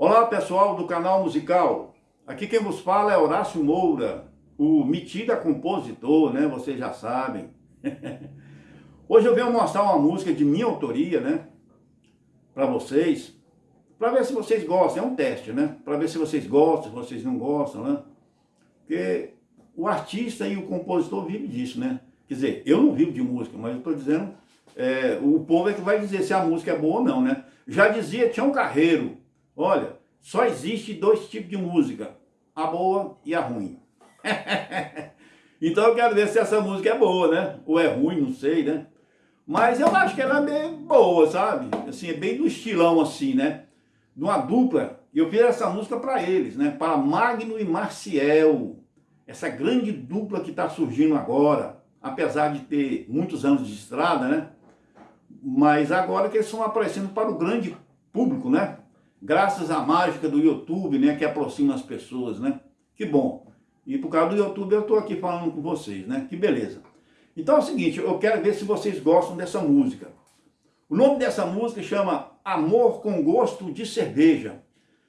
Olá pessoal do canal musical, aqui quem vos fala é Horácio Moura, o metido compositor, né, vocês já sabem. Hoje eu venho mostrar uma música de minha autoria, né, para vocês, para ver se vocês gostam, é um teste, né, para ver se vocês gostam, se vocês não gostam, né, porque o artista e o compositor vivem disso, né, quer dizer, eu não vivo de música, mas eu estou dizendo, é, o povo é que vai dizer se a música é boa ou não, né, já dizia Tião Carreiro, Olha, só existe dois tipos de música, a boa e a ruim. então eu quero ver se essa música é boa, né? Ou é ruim, não sei, né? Mas eu acho que ela é bem boa, sabe? Assim, é bem do estilão assim, né? De uma dupla. Eu fiz essa música para eles, né? Para Magno e Marciel. Essa grande dupla que está surgindo agora. Apesar de ter muitos anos de estrada, né? Mas agora que eles estão aparecendo para o grande público, né? Graças à mágica do YouTube, né, que aproxima as pessoas, né? Que bom. E por causa do YouTube eu estou aqui falando com vocês, né? Que beleza. Então é o seguinte, eu quero ver se vocês gostam dessa música. O nome dessa música chama Amor com Gosto de Cerveja,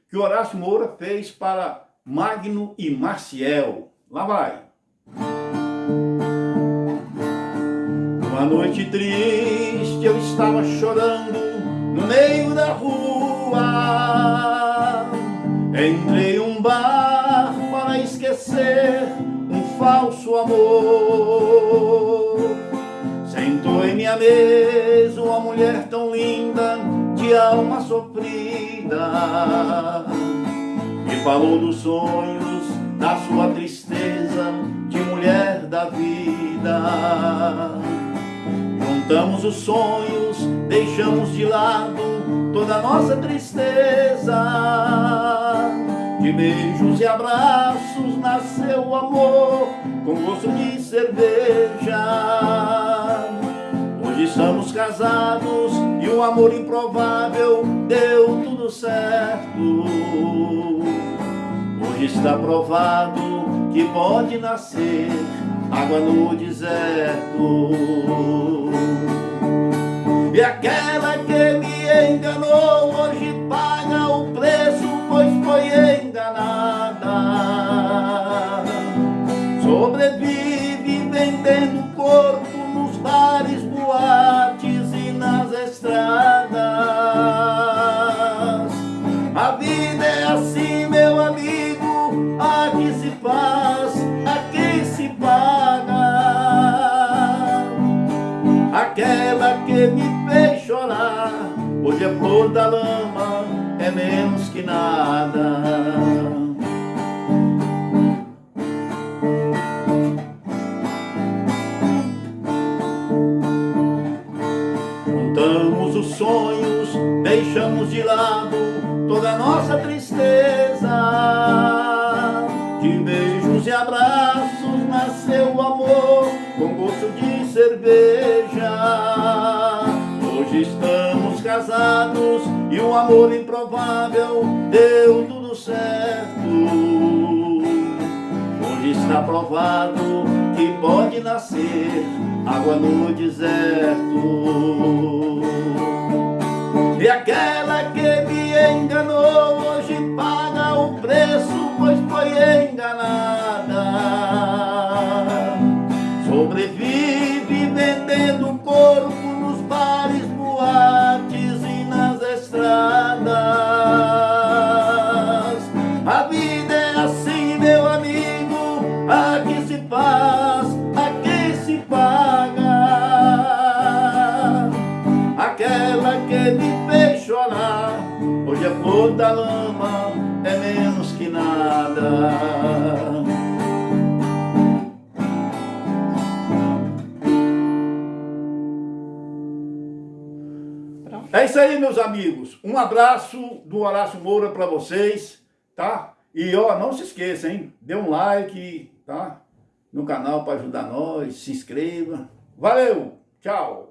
que Horácio Moura fez para Magno e Marciel. Lá vai. Uma noite triste eu estava chorando no meio da rua. De alma sofrida, e falou dos sonhos, da sua tristeza, de mulher da vida. Juntamos os sonhos, deixamos de lado toda nossa tristeza. De beijos e abraços nasceu o amor, com gosto de cerveja. Hoje estamos casados o amor improvável deu tudo certo. Hoje está provado que pode nascer água no deserto. E aquela faz, aqui se paga. Aquela que me fez chorar Hoje é flor da lama, é menos que nada Juntamos os sonhos, deixamos de lado Toda a nossa tristeza Hoje estamos casados e um amor improvável deu tudo certo. Hoje está provado que pode nascer água no deserto. E aquela que me enganou hoje paga o preço, pois foi enganada. Sobrevive flor da lama é menos que nada. É isso aí, meus amigos. Um abraço do Horácio Moura para vocês, tá? E ó, não se esqueça, hein? Dê um like, tá? No canal para ajudar nós, se inscreva. Valeu, tchau!